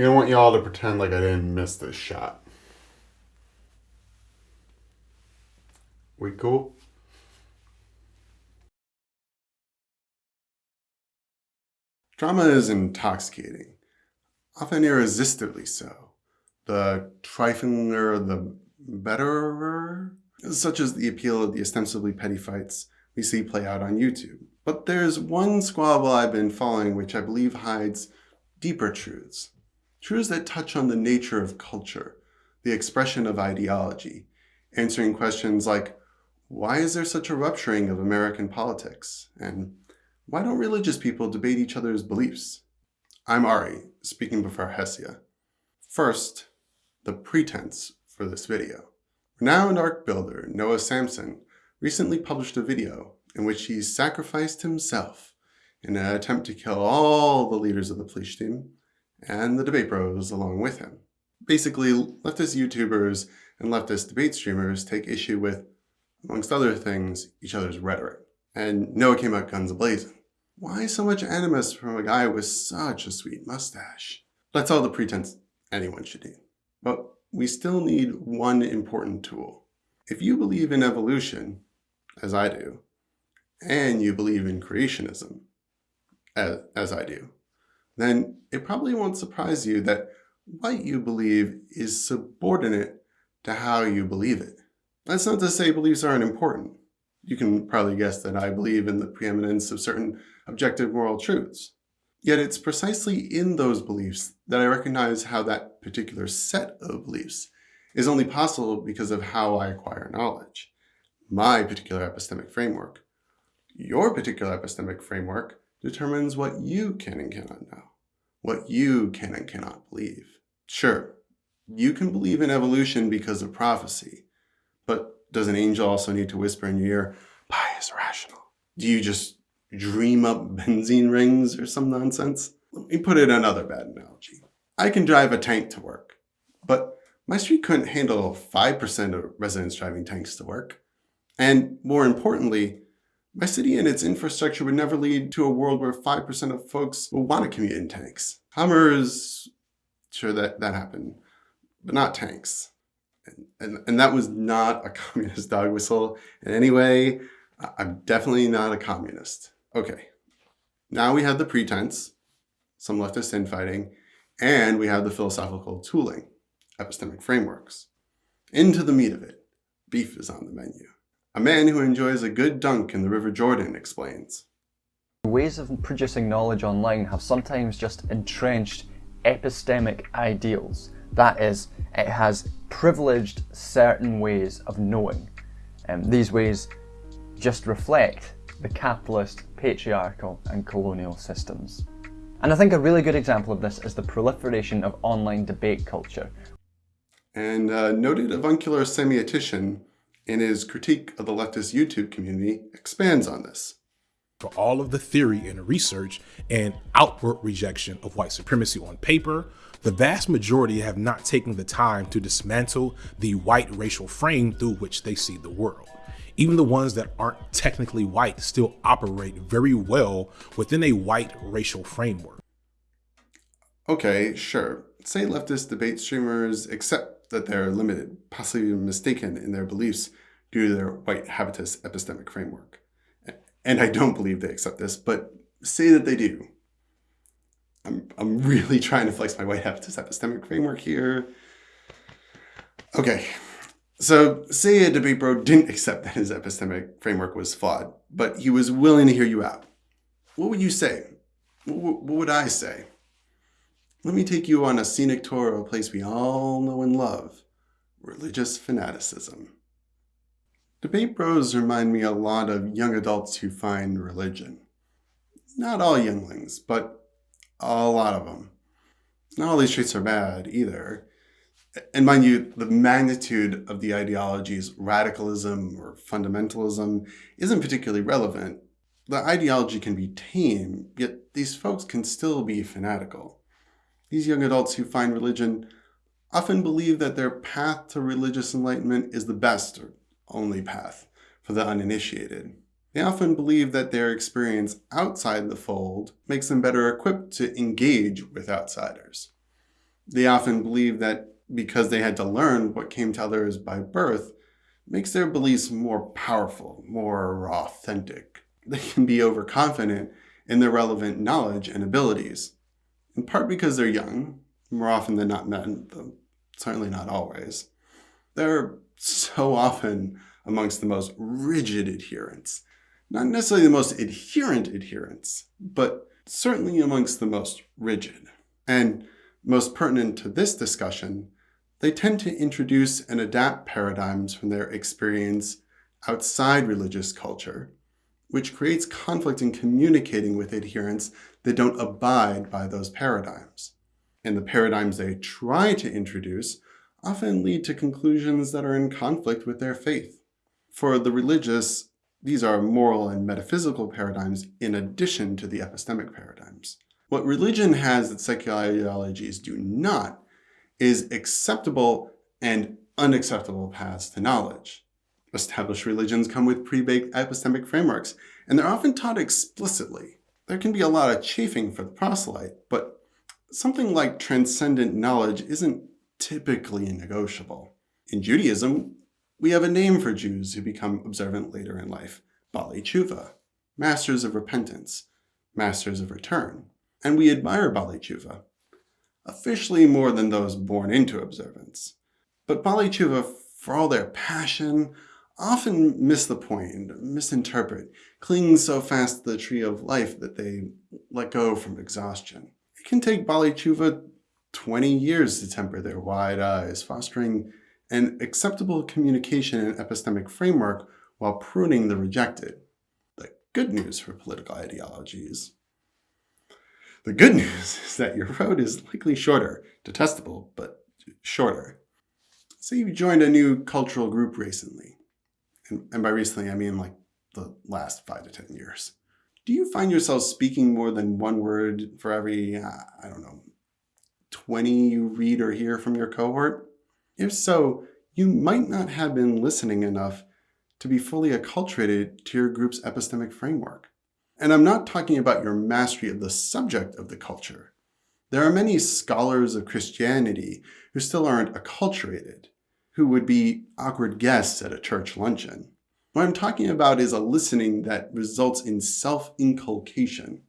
think I want you all to pretend like I didn't miss this shot. We cool? Drama is intoxicating, often irresistibly so. The triflinger, the betterer, such as the appeal of the ostensibly petty fights we see play out on YouTube. But there's one squabble I've been following which I believe hides deeper truths. Truths that touch on the nature of culture, the expression of ideology, answering questions like, why is there such a rupturing of American politics? And why don't religious people debate each other's beliefs? I'm Ari, speaking before Hesia. First, the pretense for this video. Renowned ark builder Noah Samsen recently published a video in which he sacrificed himself in an attempt to kill all the leaders of the Plishtim and the debate bros along with him. Basically, leftist YouTubers and leftist debate streamers take issue with, amongst other things, each other's rhetoric. And Noah came out guns ablazing. Why so much animus from a guy with such a sweet mustache? That's all the pretense anyone should need. But we still need one important tool. If you believe in evolution, as I do, and you believe in creationism, as, as I do, then it probably won't surprise you that what you believe is subordinate to how you believe it. That's not to say beliefs aren't important. You can probably guess that I believe in the preeminence of certain objective moral truths. Yet it's precisely in those beliefs that I recognize how that particular set of beliefs is only possible because of how I acquire knowledge. My particular epistemic framework. Your particular epistemic framework determines what you can and cannot know, what you can and cannot believe. Sure, you can believe in evolution because of prophecy, but does an angel also need to whisper in your ear, pi is rational? Do you just dream up benzene rings or some nonsense? Let me put it another bad analogy. I can drive a tank to work, but my street couldn't handle 5% of residents driving tanks to work. And more importantly, my city and its infrastructure would never lead to a world where 5% of folks will want to commute in tanks. Hummers, sure that, that happened, but not tanks. And, and, and that was not a communist dog whistle in any way. I'm definitely not a communist. Okay, now we have the pretense, some leftist infighting, and we have the philosophical tooling, epistemic frameworks. Into the meat of it, beef is on the menu. A man who enjoys a good dunk in the River Jordan explains. Ways of producing knowledge online have sometimes just entrenched epistemic ideals. That is, it has privileged certain ways of knowing. And these ways just reflect the capitalist, patriarchal and colonial systems. And I think a really good example of this is the proliferation of online debate culture. And uh, noted avuncular semiotician in his critique of the leftist YouTube community expands on this. For all of the theory and research and outward rejection of white supremacy on paper, the vast majority have not taken the time to dismantle the white racial frame through which they see the world. Even the ones that aren't technically white still operate very well within a white racial framework. Okay, sure. Say leftist debate streamers accept that they're limited, possibly mistaken in their beliefs due to their white habitus epistemic framework. And I don't believe they accept this, but say that they do. I'm, I'm really trying to flex my white habitus epistemic framework here. Okay, so say a debate bro didn't accept that his epistemic framework was flawed, but he was willing to hear you out. What would you say? What would I say? Let me take you on a scenic tour of a place we all know and love, religious fanaticism. Debate bros remind me a lot of young adults who find religion. Not all younglings, but a lot of them. Not all these traits are bad either. And mind you, the magnitude of the ideology's radicalism or fundamentalism isn't particularly relevant. The ideology can be tame, yet these folks can still be fanatical. These young adults who find religion often believe that their path to religious enlightenment is the best or only path for the uninitiated. They often believe that their experience outside the fold makes them better equipped to engage with outsiders. They often believe that because they had to learn what came to others by birth, makes their beliefs more powerful, more authentic. They can be overconfident in their relevant knowledge and abilities, in part because they're young, more often than not men, though certainly not always. They're so often amongst the most rigid adherents. Not necessarily the most adherent adherents, but certainly amongst the most rigid. And most pertinent to this discussion, they tend to introduce and adapt paradigms from their experience outside religious culture, which creates conflict in communicating with adherents that don't abide by those paradigms. And the paradigms they try to introduce often lead to conclusions that are in conflict with their faith. For the religious, these are moral and metaphysical paradigms in addition to the epistemic paradigms. What religion has that secular ideologies do not is acceptable and unacceptable paths to knowledge. Established religions come with pre-baked epistemic frameworks, and they're often taught explicitly. There can be a lot of chafing for the proselyte, but something like transcendent knowledge isn't typically negotiable. In Judaism, we have a name for Jews who become observant later in life, Baalei Tshuva, masters of repentance, masters of return. And we admire Baalei Tshuva, officially more than those born into observance. But Baalei Tshuva, for all their passion, often miss the point, misinterpret, cling so fast to the tree of life that they let go from exhaustion. It can take Baalei Tshuva 20 years to temper their wide eyes, fostering an acceptable communication and epistemic framework while pruning the rejected. The good news for political ideologies the good news is that your road is likely shorter, detestable, but shorter. Say you joined a new cultural group recently, and, and by recently I mean like the last five to 10 years. Do you find yourself speaking more than one word for every, I don't know, 20 you read or hear from your cohort? If so, you might not have been listening enough to be fully acculturated to your group's epistemic framework. And I'm not talking about your mastery of the subject of the culture. There are many scholars of Christianity who still aren't acculturated, who would be awkward guests at a church luncheon. What I'm talking about is a listening that results in self-inculcation.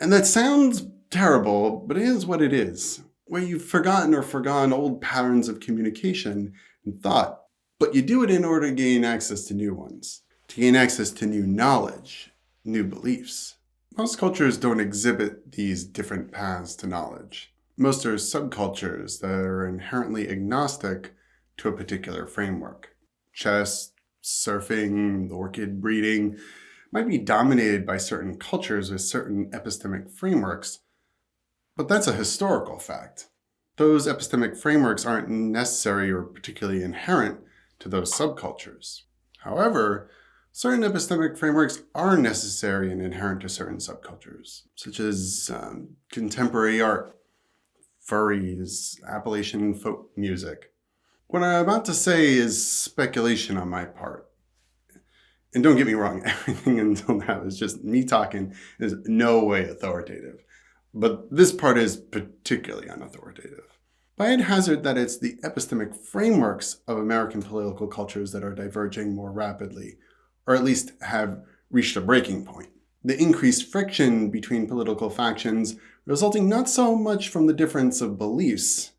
And that sounds terrible, but it is what it is, where you've forgotten or forgone old patterns of communication and thought, but you do it in order to gain access to new ones, to gain access to new knowledge, new beliefs. Most cultures don't exhibit these different paths to knowledge. Most are subcultures that are inherently agnostic to a particular framework. Chess, surfing, orchid breeding might be dominated by certain cultures with certain epistemic frameworks, but that's a historical fact. Those epistemic frameworks aren't necessary or particularly inherent to those subcultures. However, Certain epistemic frameworks are necessary and inherent to certain subcultures, such as um, contemporary art, furries, Appalachian folk music. What I'm about to say is speculation on my part. And don't get me wrong, everything until now is just me talking is no way authoritative. But this part is particularly unauthoritative. I'd hazard that it's the epistemic frameworks of American political cultures that are diverging more rapidly or at least have reached a breaking point. The increased friction between political factions resulting not so much from the difference of beliefs,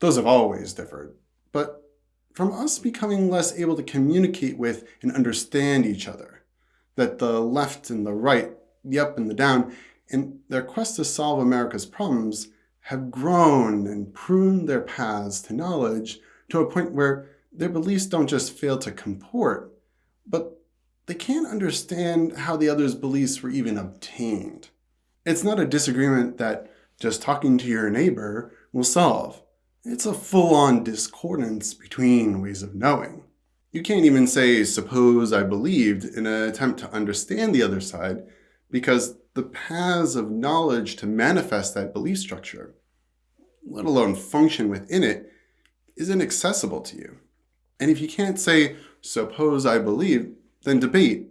those have always differed, but from us becoming less able to communicate with and understand each other. That the left and the right, the up and the down, in their quest to solve America's problems, have grown and pruned their paths to knowledge to a point where their beliefs don't just fail to comport, but they can't understand how the other's beliefs were even obtained. It's not a disagreement that just talking to your neighbor will solve. It's a full-on discordance between ways of knowing. You can't even say, suppose I believed, in an attempt to understand the other side, because the paths of knowledge to manifest that belief structure, let alone function within it, is inaccessible to you. And if you can't say, suppose I believe, then debate,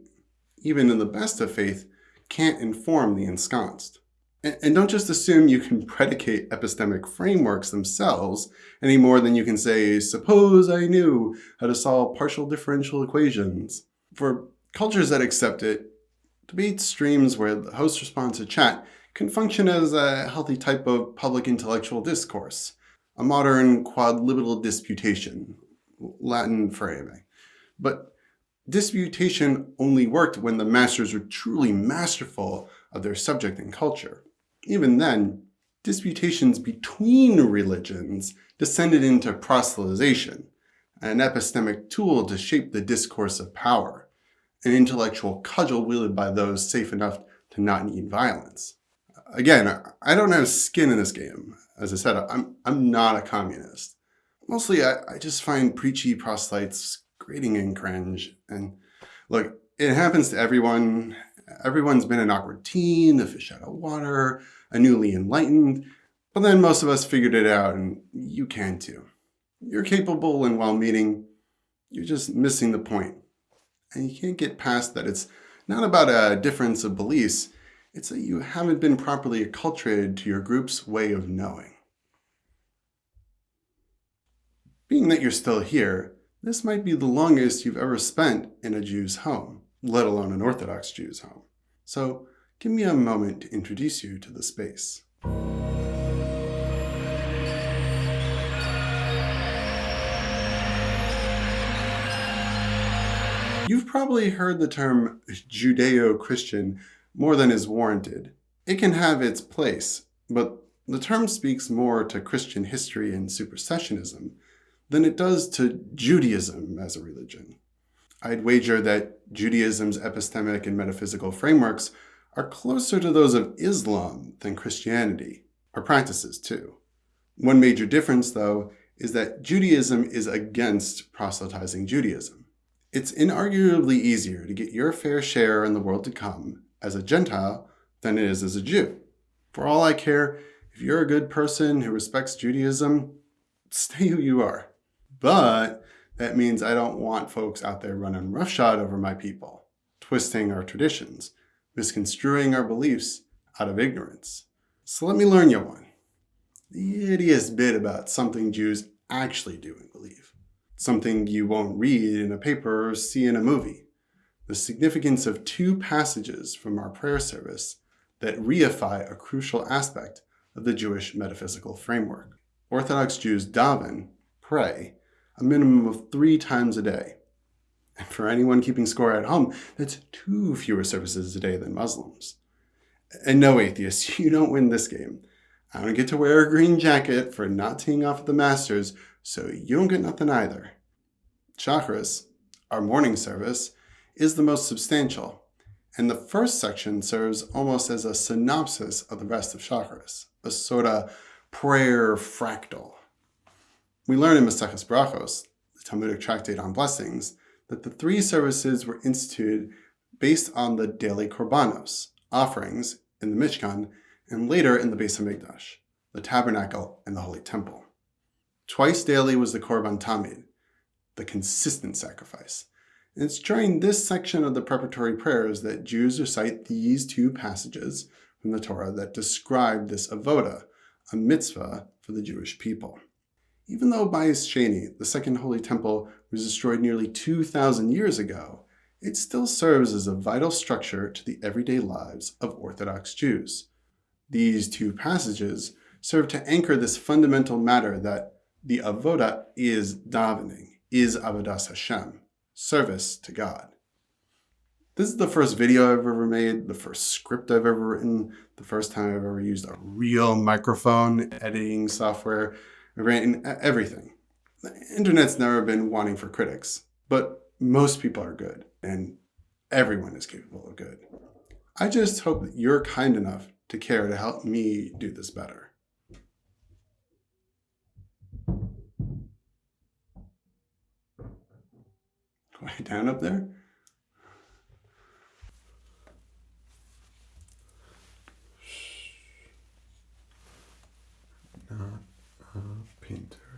even in the best of faith, can't inform the ensconced. And, don't just assume you can predicate epistemic frameworks themselves any more than you can say, suppose I knew how to solve partial differential equations. For cultures that accept it, debate streams where the host responds to chat can function as a healthy type of public intellectual discourse, a modern quodlibetal disputation, Latin for. But disputation only worked when the masters were truly masterful of their subject and culture. Even then, disputations between religions descended into proselytization, an epistemic tool to shape the discourse of power, an intellectual cudgel wielded by those safe enough to not need violence. Again, I don't have skin in this game. As I said, I'm, I'm not a communist. Mostly, I, I just find preachy proselytes grating and cringe. And look, it happens to everyone. Everyone's been an awkward teen, a fish out of water, a newly enlightened, but then most of us figured it out, and you can too. You're capable and well-meaning, you're just missing the point. And you can't get past that it's not about a difference of beliefs, it's that you haven't been properly acculturated to your group's way of knowing. Being that you're still here, this might be the longest you've ever spent in a Jew's home, let alone an Orthodox Jew's home. So give me a moment to introduce you to the space. You've probably heard the term Judeo-Christian more than is warranted. It can have its place, but the term speaks more to Christian history and supersessionism than it does to Judaism as a religion. I'd wager that Judaism's epistemic and metaphysical frameworks are closer to those of Islam than Christianity, or practices too. One major difference, though, is that Judaism is against proselytizing Judaism. It's inarguably easier to get your fair share in the world to come as a Gentile than it is as a Jew. For all I care, if you're a good person who respects Judaism, stay who you are. But that means I don't want folks out there running roughshod over my people, twisting our traditions, misconstruing our beliefs out of ignorance. So let me learn you one. The ittiest bit about something Jews actually do and believe. Something you won't read in a paper or see in a movie the significance of two passages from our prayer service that reify a crucial aspect of the Jewish metaphysical framework. Orthodox Jews daven, pray, a minimum of three times a day. And for anyone keeping score at home, that's two fewer services a day than Muslims. And no atheists, you don't win this game. I don't get to wear a green jacket for not teeing off at the Masters, so you don't get nothing either. Shacharis, our morning service, is the most substantial, and the first section serves almost as a synopsis of the rest of Shacharis, a sort of prayer fractal. We learn in Maseches Brachos, the Talmudic tractate on blessings, that the three services were instituted based on the daily korbanos, offerings in the Mishkan, and later in the Beis Hamikdash, the tabernacle and the holy temple. Twice daily was the korban tamid, the consistent sacrifice, And it's during this section of the preparatory prayers that Jews recite these two passages from the Torah that describe this avoda, a mitzvah for the Jewish people. Even though Bayis Sheni, the Second Holy Temple, was destroyed nearly 2,000 years ago, it still serves as a vital structure to the everyday lives of Orthodox Jews. These two passages serve to anchor this fundamental matter that the avoda is davening, is avodas Hashem, service to God. This is the first video I've ever made, the first script I've ever written, the first time I've ever used a real microphone, editing software, I've written uh, everything. The internet's never been wanting for critics, but most people are good, and everyone is capable of good. I just hope that you're kind enough to care to help me do this better. Way down up there? Not a painter.